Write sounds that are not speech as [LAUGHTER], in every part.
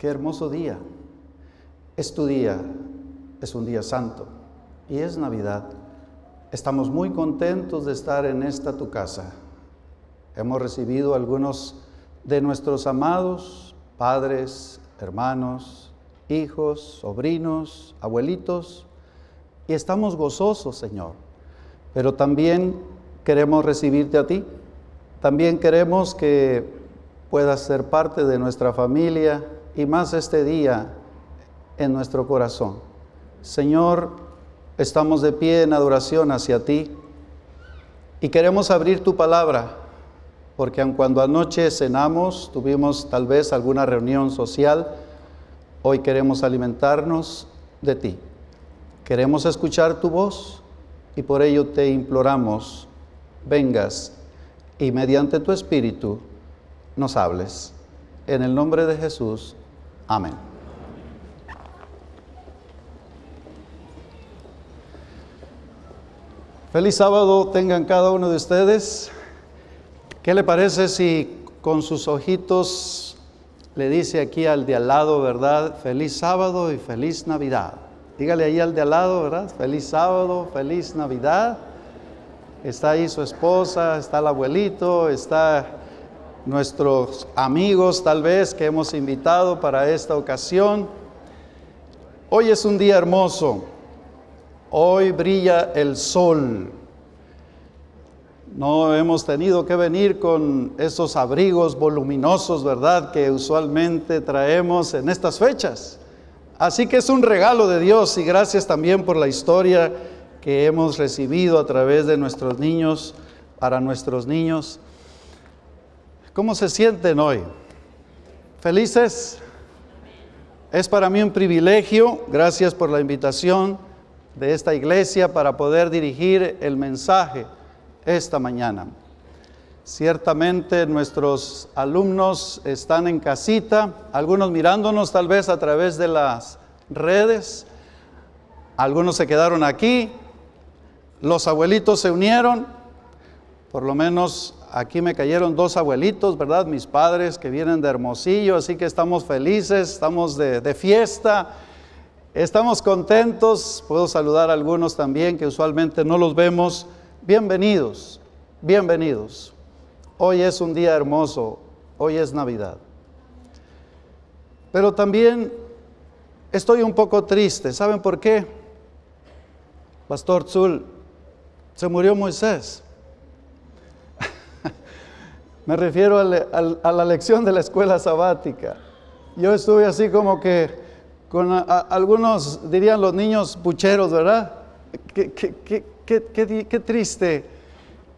Qué hermoso día. Es tu día, es un día santo y es Navidad. Estamos muy contentos de estar en esta tu casa. Hemos recibido algunos de nuestros amados padres, hermanos, hijos, sobrinos, abuelitos, y estamos gozosos, Señor. Pero también queremos recibirte a ti. También queremos que puedas ser parte de nuestra familia y más este día en nuestro corazón. Señor, estamos de pie en adoración hacia ti y queremos abrir tu palabra, porque aun cuando anoche cenamos, tuvimos tal vez alguna reunión social, hoy queremos alimentarnos de ti. Queremos escuchar tu voz y por ello te imploramos, vengas y mediante tu espíritu nos hables. En el nombre de Jesús. Amén. Feliz sábado tengan cada uno de ustedes. ¿Qué le parece si con sus ojitos le dice aquí al de al lado, verdad? Feliz sábado y feliz Navidad. Dígale ahí al de al lado, ¿verdad? Feliz sábado, feliz Navidad. Está ahí su esposa, está el abuelito, está nuestros amigos tal vez que hemos invitado para esta ocasión. Hoy es un día hermoso, hoy brilla el sol. No hemos tenido que venir con esos abrigos voluminosos, ¿verdad?, que usualmente traemos en estas fechas. Así que es un regalo de Dios y gracias también por la historia que hemos recibido a través de nuestros niños, para nuestros niños. ¿Cómo se sienten hoy? ¿Felices? Es para mí un privilegio, gracias por la invitación de esta iglesia para poder dirigir el mensaje esta mañana. Ciertamente nuestros alumnos están en casita, algunos mirándonos tal vez a través de las redes, algunos se quedaron aquí, los abuelitos se unieron, por lo menos Aquí me cayeron dos abuelitos, ¿verdad? Mis padres que vienen de Hermosillo, así que estamos felices, estamos de, fiesta, estamos contentos. Puedo saludar a algunos también que usualmente no los vemos. Bienvenidos, bienvenidos. Hoy es un día hermoso, hoy es Navidad. Pero también estoy un poco triste. ¿Saben por qué? Pastor Zul, se murió Moisés. Me refiero a, la lección de la escuela sabática. Yo estuve así como que con algunos, dirían los niños pucheros, ¿verdad? Qué, qué, triste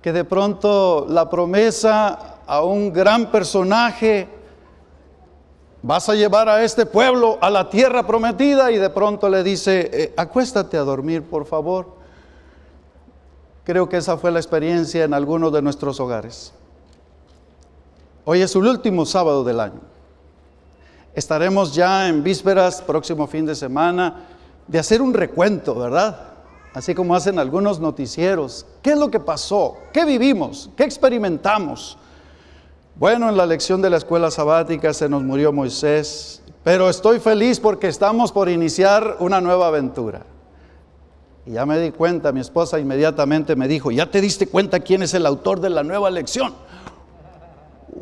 que de pronto la promesa a un gran personaje, vas a llevar a este pueblo a la tierra prometida y de pronto le dice, eh, acuéstate a dormir, por favor. Creo que esa fue la experiencia en algunos de nuestros hogares. Hoy es el último sábado del año. Estaremos ya en vísperas, próximo fin de semana, de hacer un recuento, ¿verdad? Así como hacen algunos noticieros. ¿Qué es lo que pasó? ¿Qué vivimos? ¿Qué experimentamos? Bueno, en la lección de la escuela sabática se nos murió Moisés, pero estoy feliz porque estamos por iniciar una nueva aventura. Y ya me di cuenta, mi esposa inmediatamente me dijo, ¿ya te diste cuenta quién es el autor de la nueva lección?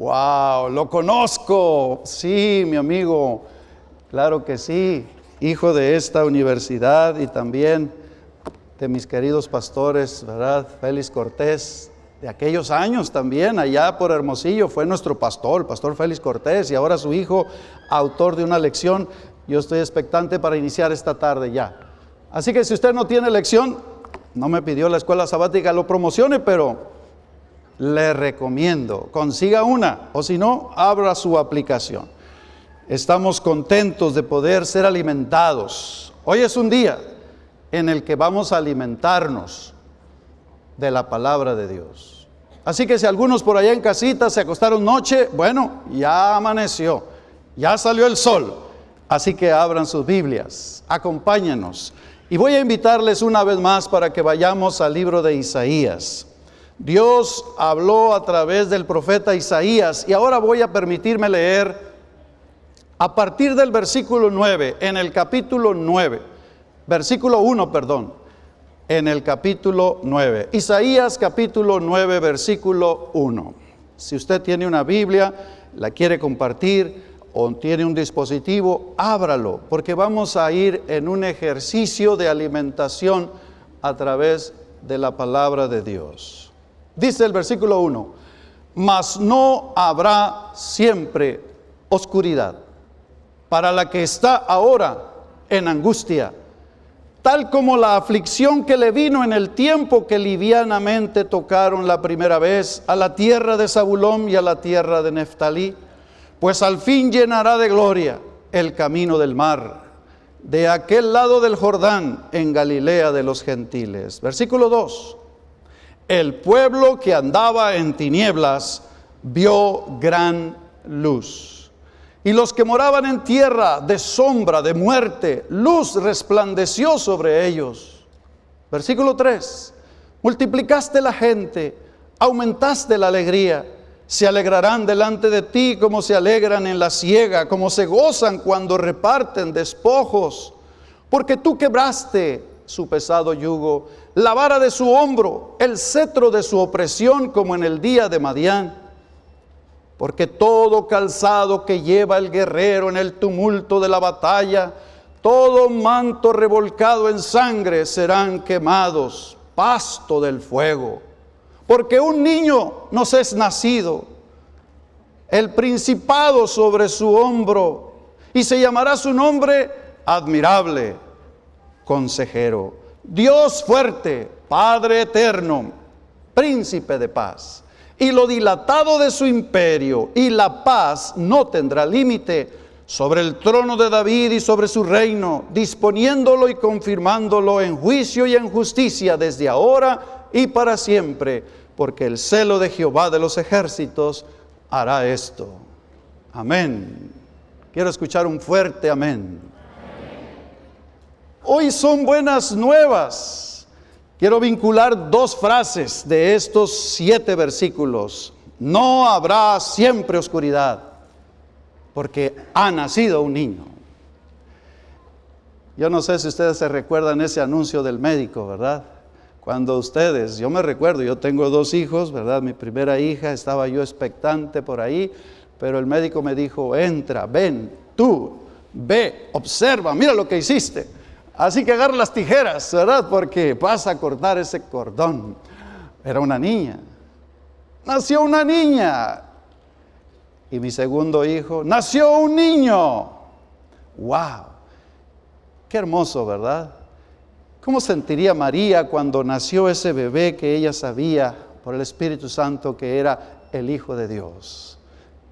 Wow, lo conozco. Sí, mi amigo. Claro que sí. Hijo de esta universidad y también de mis queridos pastores, ¿verdad? Félix Cortés, de aquellos años también, allá por Hermosillo, fue nuestro pastor, el pastor Félix Cortés, y ahora su hijo, autor de una lección. Yo estoy expectante para iniciar esta tarde ya. Así que si usted no tiene lección, no me pidió la escuela sabática lo promocione, pero le recomiendo, consiga una o si no, abra su aplicación. Estamos contentos de poder ser alimentados. Hoy es un día en el que vamos a alimentarnos de la palabra de Dios. Así que si algunos por allá en casita se acostaron noche, bueno, ya amaneció, ya salió el sol. Así que abran sus Biblias, acompáñenos. Y voy a invitarles una vez más para que vayamos al libro de Isaías. Dios habló a través del profeta Isaías y ahora voy a permitirme leer a partir del versículo 9, en el capítulo 9, versículo 1, perdón, en el capítulo 9. Isaías capítulo 9, versículo 1. Si usted tiene una Biblia, la quiere compartir o tiene un dispositivo, ábralo, porque vamos a ir en un ejercicio de alimentación a través de la palabra de Dios. Dice el versículo 1, mas no habrá siempre oscuridad para la que está ahora en angustia tal como la aflicción que le vino en el tiempo que livianamente tocaron la primera vez a la tierra de Zabulón y a la tierra de Neftalí, pues al fin llenará de gloria el camino del mar, de aquel lado del Jordán, en Galilea de los gentiles. Versículo 2. El pueblo que andaba en tinieblas vio gran luz. Y los que moraban en tierra de sombra, de muerte, luz resplandeció sobre ellos. Versículo 3. Multiplicaste la gente, aumentaste la alegría. Se alegrarán delante de ti como se alegran en la siega, como se gozan cuando reparten despojos. Porque tú quebraste su pesado yugo, la vara de su hombro, el cetro de su opresión como en el día de Madián porque todo calzado que lleva el guerrero en el tumulto de la batalla, todo manto revolcado en sangre serán quemados, pasto del fuego. Porque un niño nos es nacido, el principado sobre su hombro, y se llamará su nombre admirable, consejero, Dios fuerte, Padre eterno, príncipe de paz y lo dilatado de su imperio y la paz no tendrá límite sobre el trono de David y sobre su reino, disponiéndolo y confirmándolo en juicio y en justicia desde ahora y para siempre, porque el celo de Jehová de los ejércitos hará esto. Amén. Quiero escuchar un fuerte amén. Hoy son buenas nuevas Quiero vincular dos frases de estos siete versículos. No habrá siempre oscuridad, porque ha nacido un niño. Yo no sé si ustedes se recuerdan ese anuncio del médico, ¿verdad? Cuando ustedes, yo me recuerdo, yo tengo dos hijos, ¿verdad? Mi primera hija, estaba yo expectante por ahí, pero el médico me dijo, entra, ven, tú, ve, observa, mira lo que hiciste. Así que agarra las tijeras, ¿verdad? Porque vas a cortar ese cordón. Era una niña. Nació una niña. Y mi segundo hijo, nació un niño. ¡Wow! Qué hermoso, ¿verdad? ¿Cómo sentiría María cuando nació ese bebé que ella sabía por el Espíritu Santo que era el Hijo de Dios?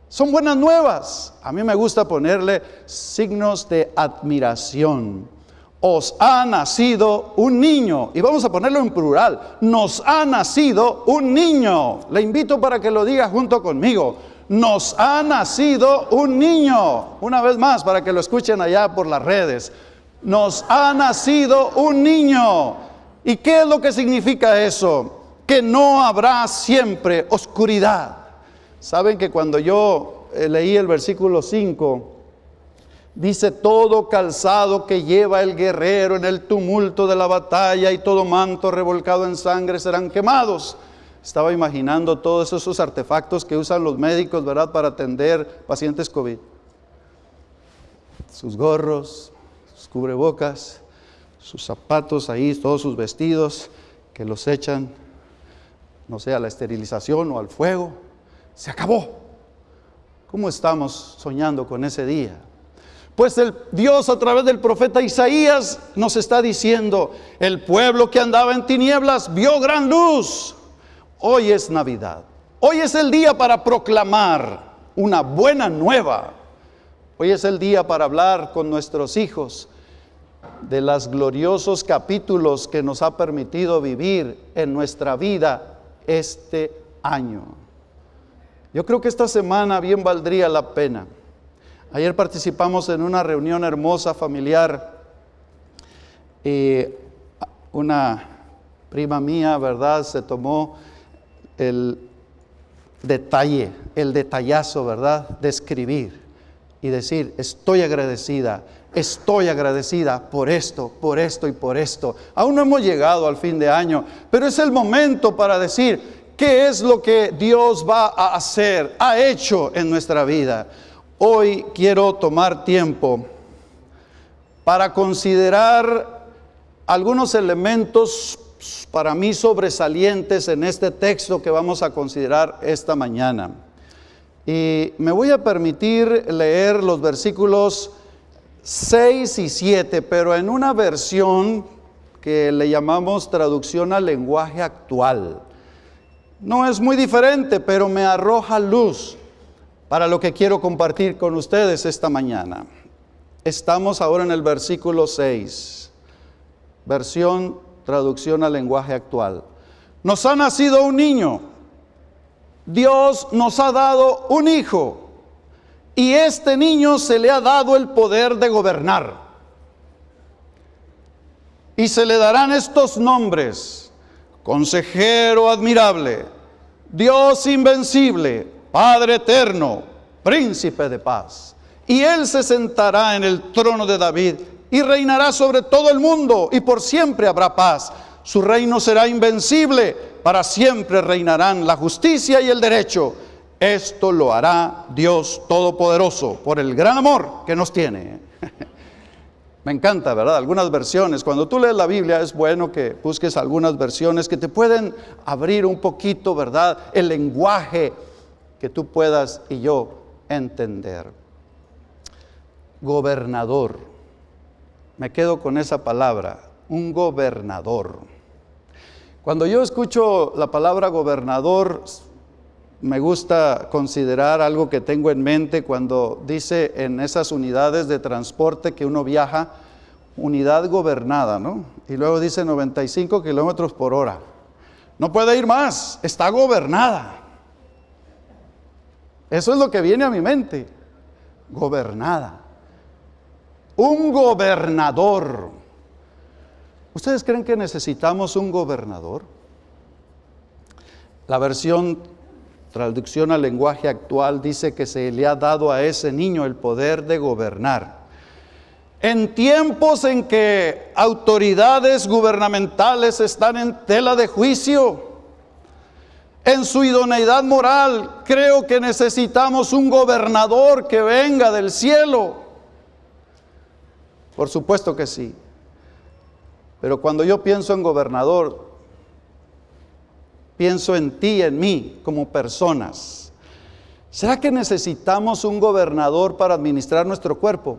Son buenas nuevas. A mí me gusta ponerle signos de admiración os ha nacido un niño. Y vamos a ponerlo en plural. Nos ha nacido un niño. Le invito para que lo diga junto conmigo. Nos ha nacido un niño. Una vez más, para que lo escuchen allá por las redes. Nos ha nacido un niño. ¿Y qué es lo que significa eso? Que no habrá siempre oscuridad. Saben que cuando yo eh, leí el versículo 5, Dice, todo calzado que lleva el guerrero en el tumulto de la batalla y todo manto revolcado en sangre serán quemados. Estaba imaginando todos esos artefactos que usan los médicos, ¿verdad?, para atender pacientes COVID. Sus gorros, sus cubrebocas, sus zapatos ahí, todos sus vestidos que los echan, no sé, a la esterilización o al fuego. Se acabó. ¿Cómo estamos soñando con ese día? Pues el Dios a través del profeta Isaías nos está diciendo, el pueblo que andaba en tinieblas vio gran luz. Hoy es Navidad. Hoy es el día para proclamar una buena nueva. Hoy es el día para hablar con nuestros hijos de los gloriosos capítulos que nos ha permitido vivir en nuestra vida este año. Yo creo que esta semana bien valdría la pena Ayer participamos en una reunión hermosa familiar y una prima mía, ¿verdad? Se tomó el detalle, el detallazo, ¿verdad? De escribir y decir, estoy agradecida, estoy agradecida por esto, por esto y por esto. Aún no hemos llegado al fin de año, pero es el momento para decir, ¿qué es lo que Dios va a hacer, ha hecho en nuestra vida? Hoy quiero tomar tiempo para considerar algunos elementos para mí sobresalientes en este texto que vamos a considerar esta mañana. Y me voy a permitir leer los versículos 6 y 7, pero en una versión que le llamamos traducción al lenguaje actual. No es muy diferente, pero me arroja luz para lo que quiero compartir con ustedes esta mañana. Estamos ahora en el versículo 6, versión traducción al lenguaje actual. Nos ha nacido un niño Dios nos ha dado un hijo y este niño se le ha dado el poder de gobernar. Y se le darán estos nombres, consejero admirable, Dios invencible, Padre eterno, príncipe de paz. Y él se sentará en el trono de David y reinará sobre todo el mundo y por siempre habrá paz. Su reino será invencible para siempre reinarán la justicia y el derecho. Esto lo hará Dios Todopoderoso por el gran amor que nos tiene. [LAUGHS] Me encanta, ¿verdad? Algunas versiones. Cuando tú lees la Biblia es bueno que busques algunas versiones que te pueden abrir un poquito, ¿verdad? El lenguaje que tú puedas y yo entender. Gobernador. Me quedo con esa palabra, un gobernador. Cuando yo escucho la palabra gobernador, me gusta considerar algo que tengo en mente cuando dice en esas unidades de transporte que uno viaja, unidad gobernada, ¿no? Y luego dice 95 kilómetros por hora. No puede ir más, está gobernada. Eso es lo que viene a mi mente, gobernada. Un gobernador. ¿Ustedes creen que necesitamos un gobernador? La versión traducción al lenguaje actual dice que se le ha dado a ese niño el poder de gobernar. En tiempos en que autoridades gubernamentales están en tela de juicio, en su idoneidad moral, creo que necesitamos un gobernador que venga del cielo. Por supuesto que sí. Pero cuando yo pienso en gobernador, pienso en ti, en mí, como personas. ¿Será que necesitamos un gobernador para administrar nuestro cuerpo?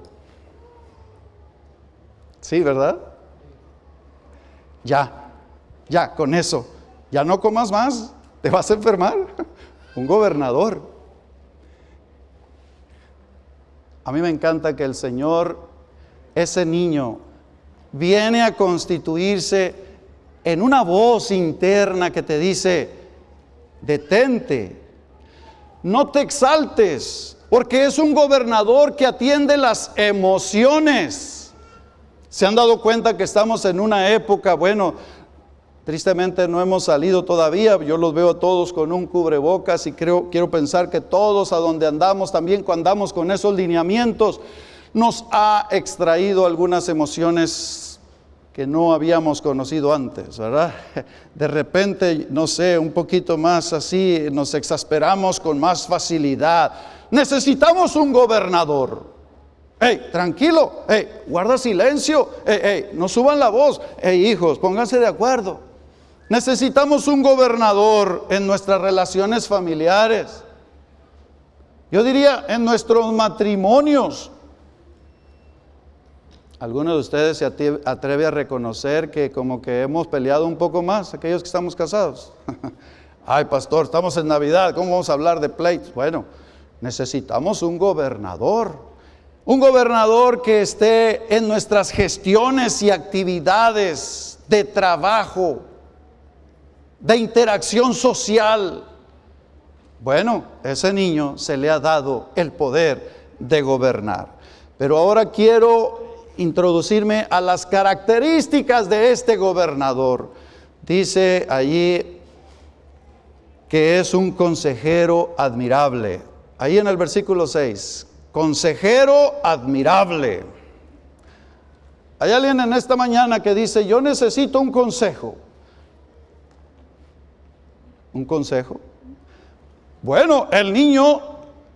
Sí, ¿verdad? Ya, ya, con eso. Ya no comas más, te vas a enfermar. Un gobernador. A mí me encanta que el Señor, ese niño, viene a constituirse en una voz interna que te dice, detente, no te exaltes, porque es un gobernador que atiende las emociones. ¿Se han dado cuenta que estamos en una época, bueno, tristemente no hemos salido todavía, yo los veo a todos con un cubrebocas y creo, quiero pensar que todos a donde andamos, también cuando andamos con esos lineamientos, nos ha extraído algunas emociones que no habíamos conocido antes, ¿verdad? [LAUGHS] De repente, no sé, un poquito más así, nos exasperamos con más facilidad. Necesitamos un gobernador. Hey, tranquilo, hey, guarda silencio, hey, no suban la voz, hey, hijos, pónganse de acuerdo. Necesitamos un gobernador en nuestras relaciones familiares. Yo diría en nuestros matrimonios. ¿Alguno de ustedes se atreve a reconocer que como que hemos peleado un poco más, aquellos que estamos casados? [LAUGHS] Ay, pastor, estamos en Navidad, ¿cómo vamos a hablar de pleitos? Bueno, necesitamos un gobernador, un gobernador que esté en nuestras gestiones y actividades de trabajo, de interacción social. Bueno, ese niño se le ha dado el poder de gobernar. Pero ahora quiero introducirme a las características de este gobernador. Dice allí que es un consejero admirable. Ahí en el versículo 6, consejero admirable. Hay alguien en esta mañana que dice, yo necesito un consejo. ¿Un consejo? Bueno, el niño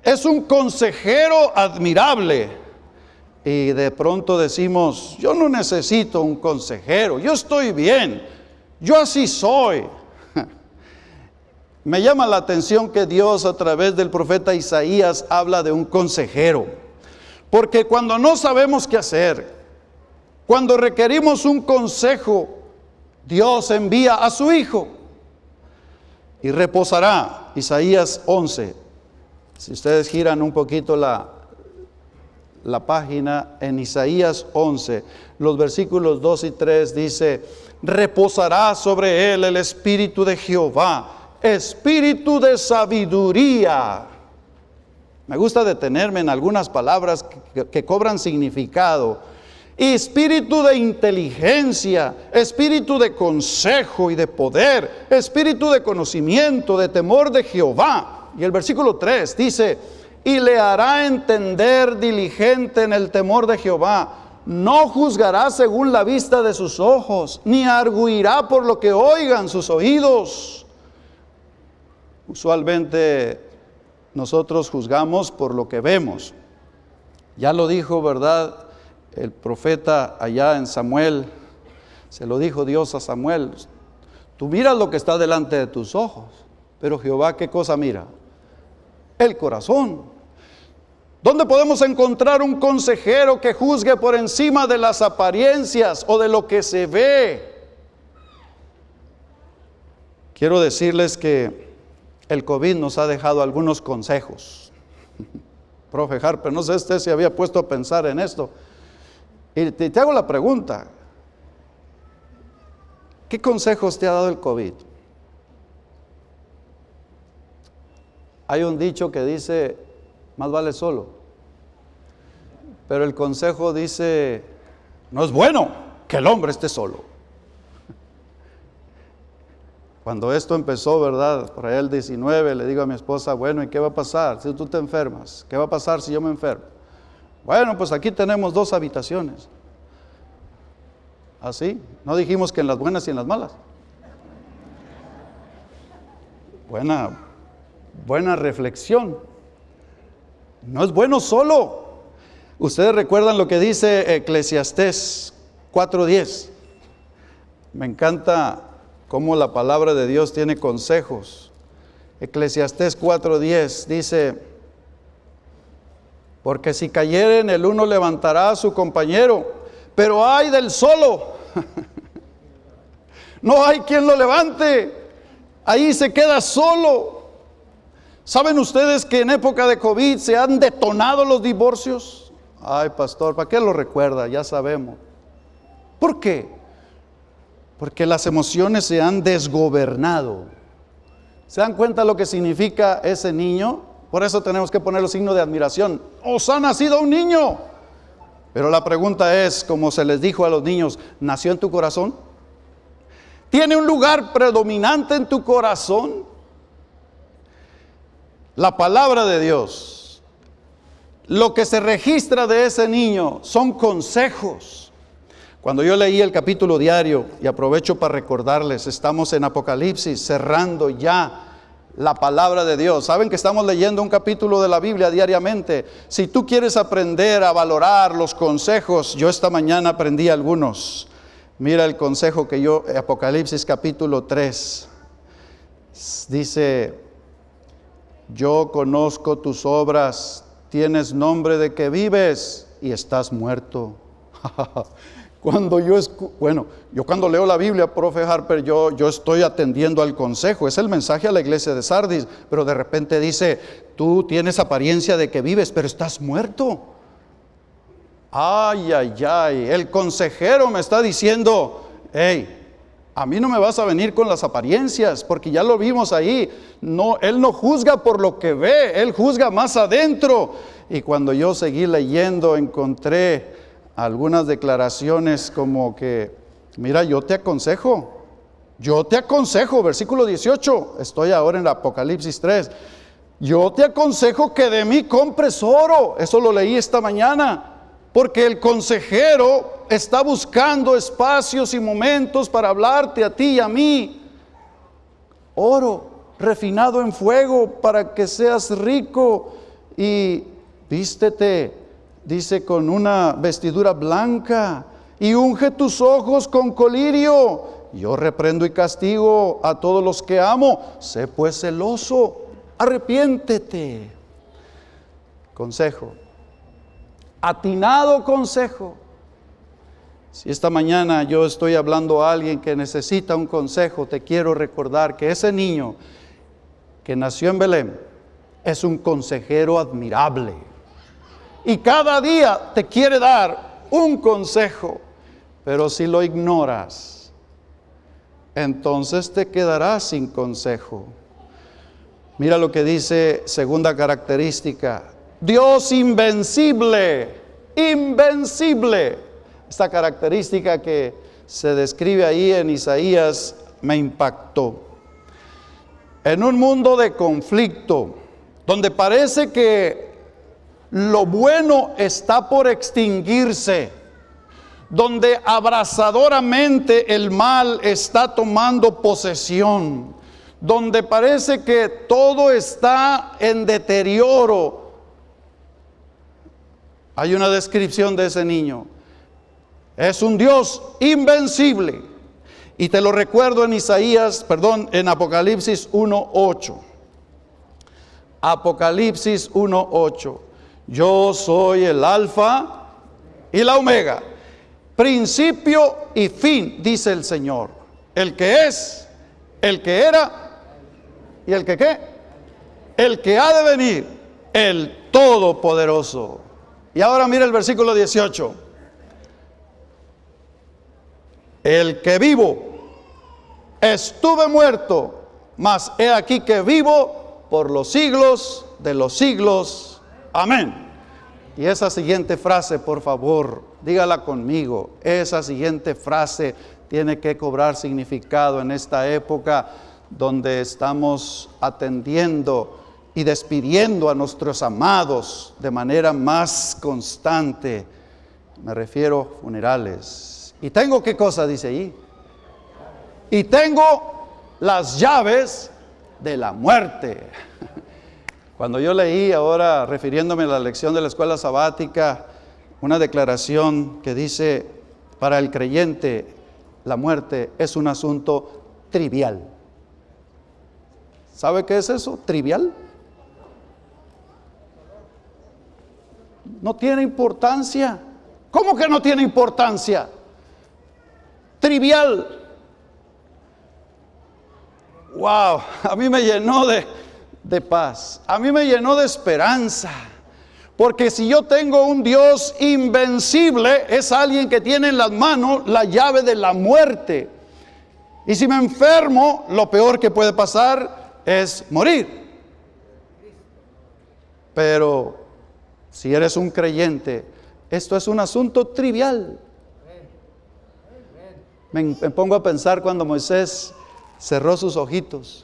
es un consejero admirable. Y de pronto decimos, yo no necesito un consejero, yo estoy bien, yo así soy. [LAUGHS] Me llama la atención que Dios a través del profeta Isaías habla de un consejero. Porque cuando no sabemos qué hacer, cuando requerimos un consejo, Dios envía a su Hijo y reposará. Isaías 11. Si ustedes giran un poquito la, la página en Isaías 11, los versículos 2 y 3 dice, reposará sobre él el espíritu de Jehová, espíritu de sabiduría. Me gusta detenerme en algunas palabras que, que cobran significado espíritu de inteligencia, espíritu de consejo y de poder, espíritu de conocimiento, de temor de Jehová. Y el versículo 3 dice, y le hará entender diligente en el temor de Jehová. No juzgará según la vista de sus ojos, ni arguirá por lo que oigan sus oídos. Usualmente nosotros juzgamos por lo que vemos. Ya lo dijo, ¿verdad? El profeta allá en Samuel, se lo dijo Dios a Samuel, tú miras lo que está delante de tus ojos, pero Jehová qué cosa mira? El corazón. ¿Dónde podemos encontrar un consejero que juzgue por encima de las apariencias o de lo que se ve? Quiero decirles que el COVID nos ha dejado algunos consejos. [LAUGHS] Profe Harper, no sé si usted se había puesto a pensar en esto. Y te, hago la pregunta, ¿qué consejos te ha dado el COVID? Hay un dicho que dice, más vale solo. Pero el consejo dice, no es bueno que el hombre esté solo. Cuando esto empezó, ¿verdad? Por ahí el 19, le digo a mi esposa, bueno, ¿y qué va a pasar si tú te enfermas? ¿Qué va a pasar si yo me enfermo? Bueno, pues aquí tenemos dos habitaciones. Así, no dijimos que en las buenas y en las malas. Buena, buena reflexión. No es bueno solo. Ustedes recuerdan lo que dice Eclesiastés 4:10. Me encanta cómo la palabra de Dios tiene consejos. Eclesiastés 4:10 dice, porque si cayeren el uno levantará a su compañero, pero hay del solo. [LAUGHS] no hay quien lo levante. Ahí se queda solo. ¿Saben ustedes que en época de COVID se han detonado los divorcios? Ay, pastor, ¿para qué lo recuerda? Ya sabemos. ¿Por qué? Porque las emociones se han desgobernado. ¿Se dan cuenta lo que significa ese niño? Por eso tenemos que poner los signos de admiración. Os ha nacido un niño. Pero la pregunta es, como se les dijo a los niños, ¿nació en tu corazón? ¿Tiene un lugar predominante en tu corazón? La palabra de Dios, lo que se registra de ese niño son consejos. Cuando yo leí el capítulo diario, y aprovecho para recordarles, estamos en Apocalipsis, cerrando ya la palabra de Dios. Saben que estamos leyendo un capítulo de la Biblia diariamente. Si tú quieres aprender a valorar los consejos, yo esta mañana aprendí algunos. Mira el consejo que yo, Apocalipsis capítulo 3, dice, yo conozco tus obras, tienes nombre de que vives y estás muerto. [LAUGHS] Cuando yo, bueno, yo cuando leo la Biblia, profe Harper, yo, yo estoy atendiendo al consejo, es el mensaje a la iglesia de Sardis, pero de repente dice, tú tienes apariencia de que vives, pero estás muerto. Ay, ay, ay, el consejero me está diciendo, hey, a mí no me vas a venir con las apariencias, porque ya lo vimos ahí. No, él no juzga por lo que ve, él juzga más adentro. Y cuando yo seguí leyendo, encontré algunas declaraciones como que, mira, yo te aconsejo, yo te aconsejo, versículo 18, estoy ahora en el Apocalipsis 3, yo te aconsejo que de mí compres oro. Eso lo leí esta mañana. Porque el consejero está buscando espacios y momentos para hablarte a ti y a mí. Oro refinado en fuego para que seas rico y vístete, dice, con una vestidura blanca y unge tus ojos con colirio. Yo reprendo y castigo a todos los que amo. Sé pues celoso, arrepiéntete. Consejo atinado consejo. Si esta mañana yo estoy hablando a alguien que necesita un consejo, te quiero recordar que ese niño que nació en Belén es un consejero admirable. Y cada día te quiere dar un consejo, pero si lo ignoras, entonces te quedarás sin consejo. Mira lo que dice segunda característica, Dios invencible, invencible. Esta característica que se describe ahí en Isaías me impactó. En un mundo de conflicto, donde parece que lo bueno está por extinguirse, donde abrazadoramente el mal está tomando posesión, donde parece que todo está en deterioro, hay una descripción de ese niño. Es un Dios invencible. Y te lo recuerdo en Isaías, perdón, en Apocalipsis 1.8. Apocalipsis 1.8. Yo soy el alfa y la omega. Principio y fin, dice el Señor. El que es, el que era y el que qué. El que ha de venir, el todopoderoso. Y ahora mira el versículo 18. El que vivo, estuve muerto, mas he aquí que vivo por los siglos de los siglos. Amén. Y esa siguiente frase, por favor, dígala conmigo. Esa siguiente frase tiene que cobrar significado en esta época donde estamos atendiendo y despidiendo a nuestros amados de manera más constante. Me refiero a funerales. ¿Y tengo qué cosa dice ahí? Y tengo las llaves de la muerte. [LAUGHS] Cuando yo leí ahora, refiriéndome a la lección de la escuela sabática, una declaración que dice, para el creyente la muerte es un asunto trivial. ¿Sabe qué es eso? Trivial. no tiene importancia. ¿Cómo que no tiene importancia? Trivial. Wow, [LAUGHS] a mí me llenó de, de paz, a mí me llenó de esperanza. Porque si yo tengo un Dios invencible, es alguien que tiene en las manos la llave de la muerte. Y si me enfermo, lo peor que puede pasar es morir. Pero si eres un creyente, esto es un asunto trivial. Me, pongo a pensar cuando Moisés cerró sus ojitos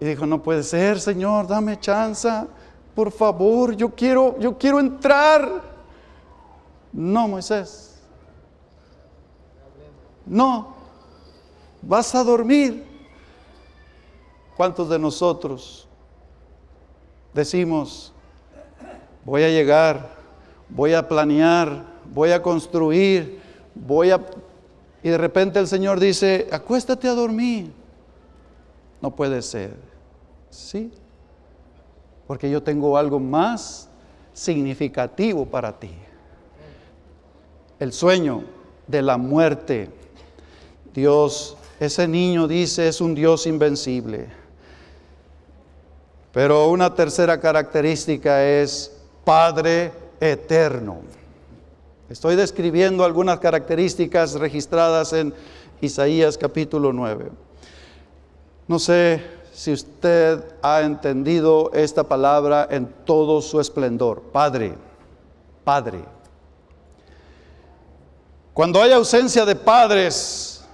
y dijo, no puede ser, Señor, dame chance, por favor, yo quiero, yo quiero entrar. No, Moisés. No, vas a dormir. ¿Cuántos de nosotros decimos, voy a llegar, voy a planear, voy a construir, voy a... Y de repente el Señor dice, acuéstate a dormir. No puede ser. Sí. Porque yo tengo algo más significativo para ti. El sueño de la muerte. Dios, ese niño dice, es un Dios invencible. Pero una tercera característica es Padre eterno. Estoy describiendo algunas características registradas en Isaías capítulo 9. No sé si usted ha entendido esta palabra en todo su esplendor. Padre, Padre. Cuando hay ausencia de padres,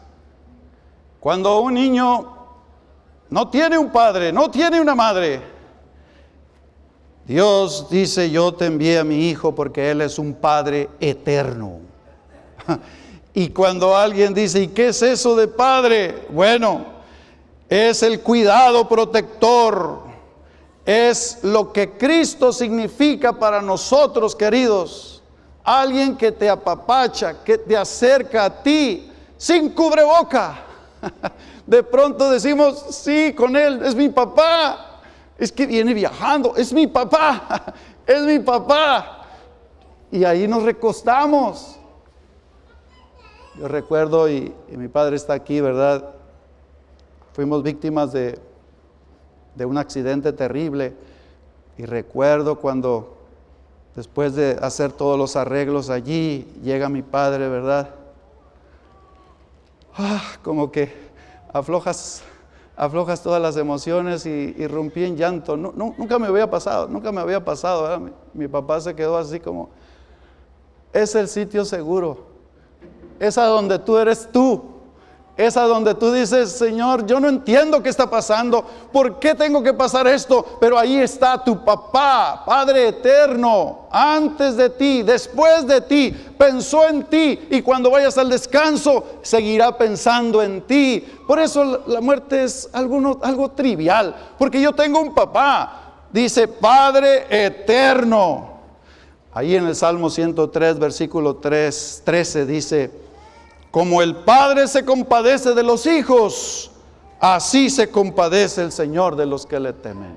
cuando un niño no tiene un padre, no tiene una madre. Dios dice, yo te envié a mi hijo porque Él es un Padre eterno. [LAUGHS] Y cuando alguien dice, ¿y qué es eso de Padre? Bueno, es el cuidado protector, es lo que Cristo significa para nosotros, queridos. Alguien que te apapacha, que te acerca a ti sin cubreboca. [LAUGHS] De pronto decimos, sí, con él, es mi papá. Es que viene viajando, es mi papá, [LAUGHS] es mi papá. Y ahí nos recostamos. Yo recuerdo, y, mi padre está aquí, ¿verdad? Fuimos víctimas de, de un accidente terrible. Y recuerdo cuando, después de hacer todos los arreglos allí, llega mi padre, ¿verdad? Ah, como que aflojas, aflojas todas las emociones y, y rompí en llanto. nunca me había pasado, nunca me había pasado. Mi, mi papá se quedó así como, es el sitio seguro, es a donde tú eres tú. Es a donde tú dices, Señor, yo no entiendo qué está pasando, por qué tengo que pasar esto, pero ahí está tu papá, Padre eterno, antes de ti, después de ti, pensó en ti y cuando vayas al descanso seguirá pensando en ti. Por eso la muerte es algo, algo trivial, porque yo tengo un papá, dice Padre eterno. Ahí en el Salmo 103, versículo 3, 13 dice, como el Padre se compadece de los hijos, así se compadece el Señor de los que le temen.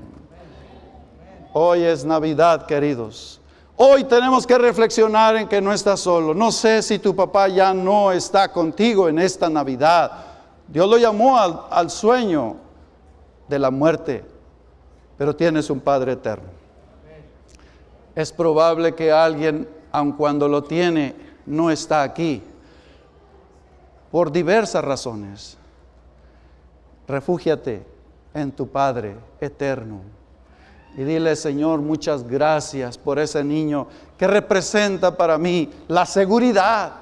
Hoy es Navidad, queridos. Hoy tenemos que reflexionar en que no estás solo. No sé si tu papá ya no está contigo en esta Navidad. Dios lo llamó al, al sueño de la muerte, pero tienes un Padre eterno. Es probable que alguien, aun cuando lo tiene, no está aquí por diversas razones. Refúgiate en tu Padre eterno y dile, Señor, muchas gracias por ese niño que representa para mí la seguridad,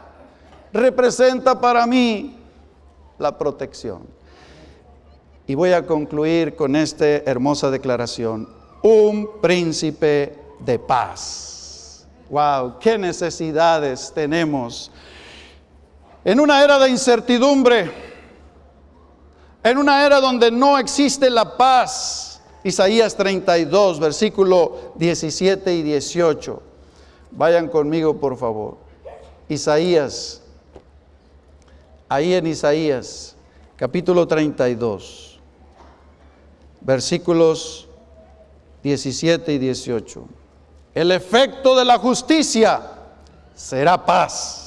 representa para mí la protección. Y voy a concluir con esta hermosa declaración. Un príncipe de paz. Wow, qué necesidades tenemos en una era de incertidumbre, en una era donde no existe la paz. Isaías 32, versículo 17 y 18. Vayan conmigo, por favor. Isaías, ahí en Isaías, capítulo 32, versículos 17 y 18. El efecto de la justicia será paz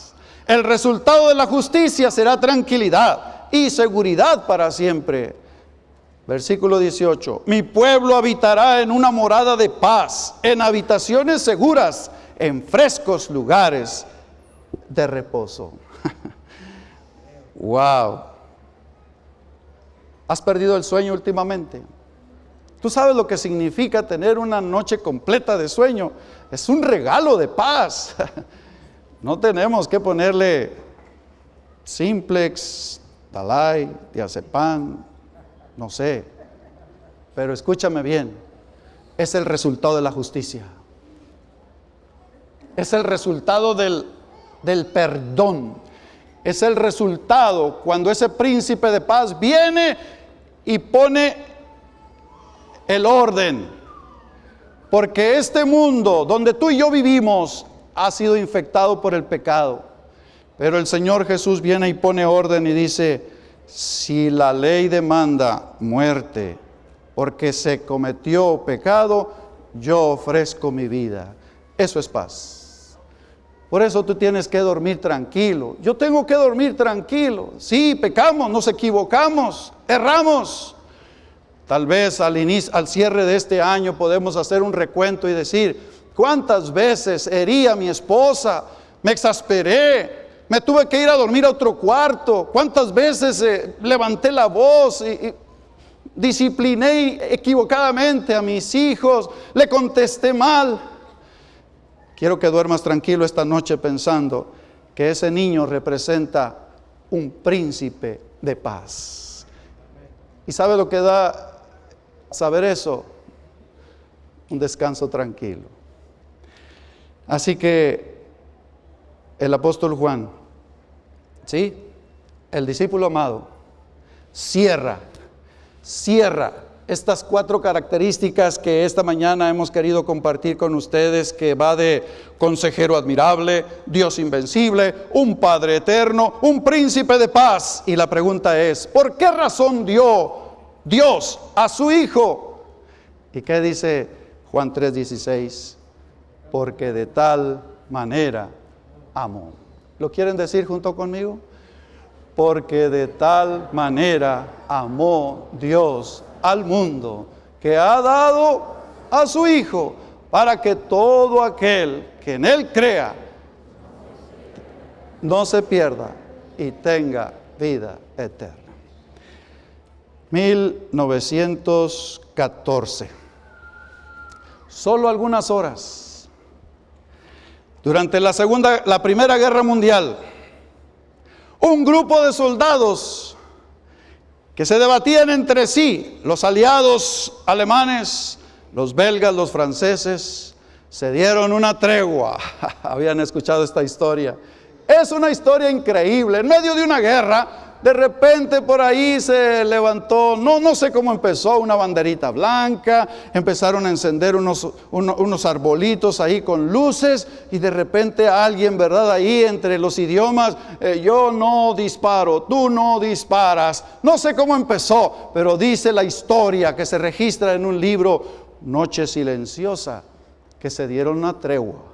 el resultado de la justicia será tranquilidad y seguridad para siempre. Versículo 18. Mi pueblo habitará en una morada de paz, en habitaciones seguras, en frescos lugares de reposo. [LAUGHS] wow. ¿Has perdido el sueño últimamente? ¿Tú sabes lo que significa tener una noche completa de sueño? Es un regalo de paz. [LAUGHS] No tenemos que ponerle simplex, dalai, diazepam, no sé. Pero escúchame bien, es el resultado de la justicia. Es el resultado del, del perdón. Es el resultado cuando ese príncipe de paz viene y pone el orden. Porque este mundo donde tú y yo vivimos ha sido infectado por el pecado. Pero el Señor Jesús viene y pone orden y dice, si la ley demanda muerte porque se cometió pecado, yo ofrezco mi vida. Eso es paz. Por eso tú tienes que dormir tranquilo. Yo tengo que dormir tranquilo. Sí, pecamos, nos equivocamos, erramos. Tal vez al, cierre de este año podemos hacer un recuento y decir, ¿Cuántas veces herí a mi esposa? Me exasperé. Me tuve que ir a dormir a otro cuarto. ¿Cuántas veces eh, levanté la voz y, discipliné equivocadamente a mis hijos? Le contesté mal. Quiero que duermas tranquilo esta noche pensando que ese niño representa un príncipe de paz. ¿Y sabe lo que da saber eso? Un descanso tranquilo. Así que el apóstol Juan, ¿sí? El discípulo amado, cierra, cierra estas cuatro características que esta mañana hemos querido compartir con ustedes, que va de consejero admirable, Dios invencible, un Padre eterno, un príncipe de paz. Y la pregunta es, ¿por qué razón dio Dios a su Hijo? ¿Y qué dice Juan 3:16? Porque de tal manera amó. ¿Lo quieren decir junto conmigo? Porque de tal manera amó Dios al mundo, que ha dado a su Hijo, para que todo aquel que en Él crea no se pierda y tenga vida eterna. 1914. Solo algunas horas. Durante la segunda, la primera guerra mundial, un grupo de soldados que se debatían entre sí, los aliados alemanes, los belgas, los franceses, se dieron una tregua. [LAUGHS] Habían escuchado esta historia. Es una historia increíble. En medio de una guerra, de repente por ahí se levantó, no, no sé cómo empezó, una banderita blanca, empezaron a encender unos, unos arbolitos ahí con luces y de repente alguien, ¿verdad? Ahí entre los idiomas, eh, yo no disparo, tú no disparas. No sé cómo empezó, pero dice la historia que se registra en un libro, Noche Silenciosa, que se dieron una tregua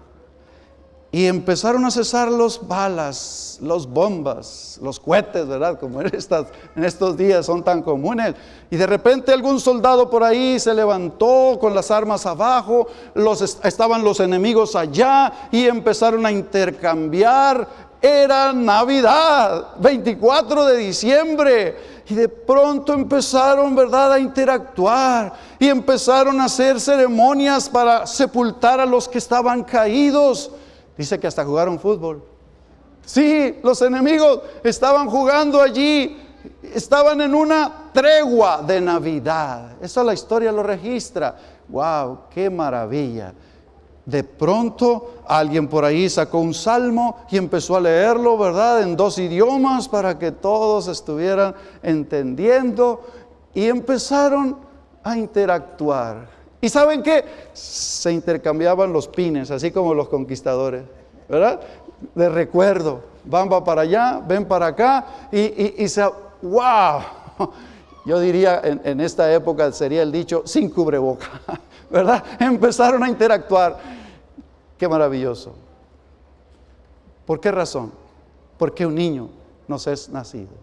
y empezaron a cesar los balas, los bombas, los cohetes, ¿verdad? Como en, estos días son tan comunes. Y de repente algún soldado por ahí se levantó con las armas abajo, los, estaban los enemigos allá y empezaron a intercambiar. Era Navidad, 24 de diciembre. Y de pronto empezaron, ¿verdad?, a interactuar y empezaron a hacer ceremonias para sepultar a los que estaban caídos. Dice que hasta jugaron fútbol. Sí, los enemigos estaban jugando allí, estaban en una tregua de Navidad. Eso la historia lo registra. ¡Wow! ¡Qué maravilla! De pronto alguien por ahí sacó un salmo y empezó a leerlo, ¿verdad? En dos idiomas para que todos estuvieran entendiendo y empezaron a interactuar. ¿Y saben qué? Se intercambiaban los pines, así como los conquistadores, ¿verdad? De recuerdo, van para allá, ven para acá y, se, wow, [LAUGHS] yo diría en, en, esta época sería el dicho sin cubreboca, [LAUGHS] ¿verdad? Empezaron a interactuar. Qué maravilloso. ¿Por qué razón? Porque un niño nos es nacido.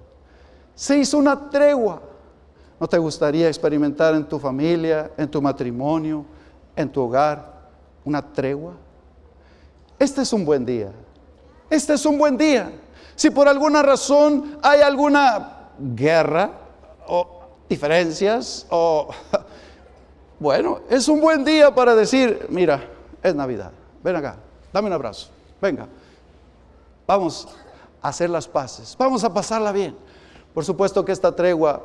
Se hizo una tregua ¿No te gustaría experimentar en tu familia, en tu matrimonio, en tu hogar, una tregua? Este es un buen día. Este es un buen día. Si por alguna razón hay alguna guerra o diferencias o... [LAUGHS] Bueno, es un buen día para decir, mira, es Navidad. Ven acá, dame un abrazo. Venga, vamos a hacer las paces. Vamos a pasarla bien. Por supuesto que esta tregua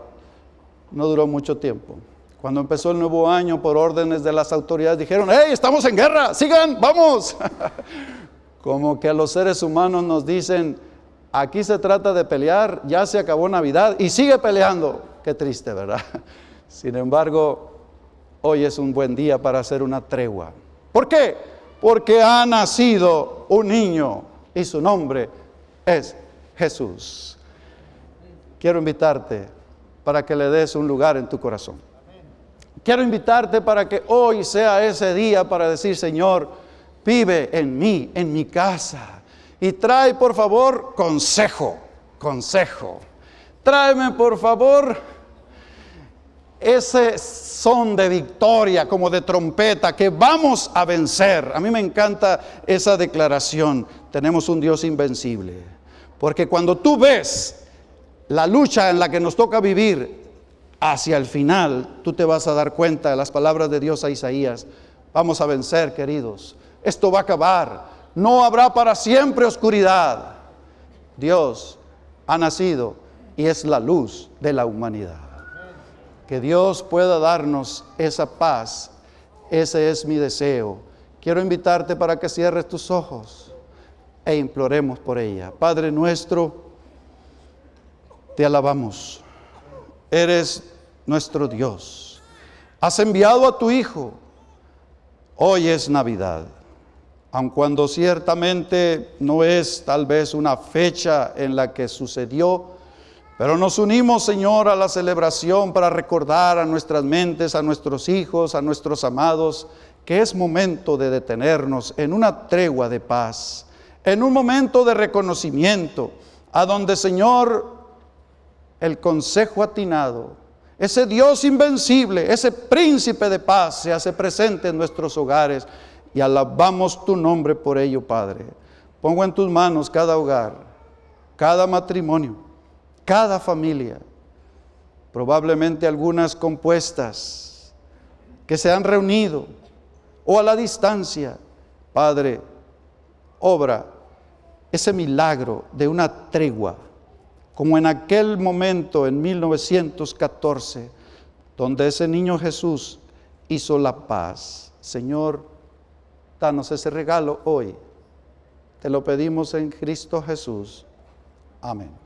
no duró mucho tiempo. Cuando empezó el nuevo año, por órdenes de las autoridades, dijeron, hey, estamos en guerra, sigan, vamos. [LAUGHS] Como que los seres humanos nos dicen, aquí se trata de pelear, ya se acabó Navidad y sigue peleando. Qué triste, ¿verdad? [LAUGHS] Sin embargo, hoy es un buen día para hacer una tregua. ¿Por qué? Porque ha nacido un niño y su nombre es Jesús. Quiero invitarte para que le des un lugar en tu corazón. Quiero invitarte para que hoy sea ese día para decir, Señor, vive en mí, en mi casa. Y trae, por favor, consejo, consejo. Tráeme, por favor, ese son de victoria, como de trompeta, que vamos a vencer. A mí me encanta esa declaración. Tenemos un Dios invencible. Porque cuando tú ves la lucha en la que nos toca vivir hacia el final, tú te vas a dar cuenta de las palabras de Dios a Isaías. Vamos a vencer, queridos. Esto va a acabar. No habrá para siempre oscuridad. Dios ha nacido y es la luz de la humanidad. Que Dios pueda darnos esa paz. Ese es mi deseo. Quiero invitarte para que cierres tus ojos e imploremos por ella. Padre nuestro, te alabamos. Eres nuestro Dios. Has enviado a tu Hijo. Hoy es Navidad. Aun cuando ciertamente no es tal vez una fecha en la que sucedió, pero nos unimos, Señor, a la celebración para recordar a nuestras mentes, a nuestros hijos, a nuestros amados, que es momento de detenernos en una tregua de paz, en un momento de reconocimiento, a donde, Señor, el consejo atinado, ese Dios invencible, ese príncipe de paz se hace presente en nuestros hogares y alabamos tu nombre por ello, Padre. Pongo en tus manos cada hogar, cada matrimonio cada familia, probablemente algunas compuestas, que se han reunido o a la distancia, Padre, obra ese milagro de una tregua, como en aquel momento en 1914, donde ese niño Jesús hizo la paz. Señor, danos ese regalo hoy. Te lo pedimos en Cristo Jesús. Amén.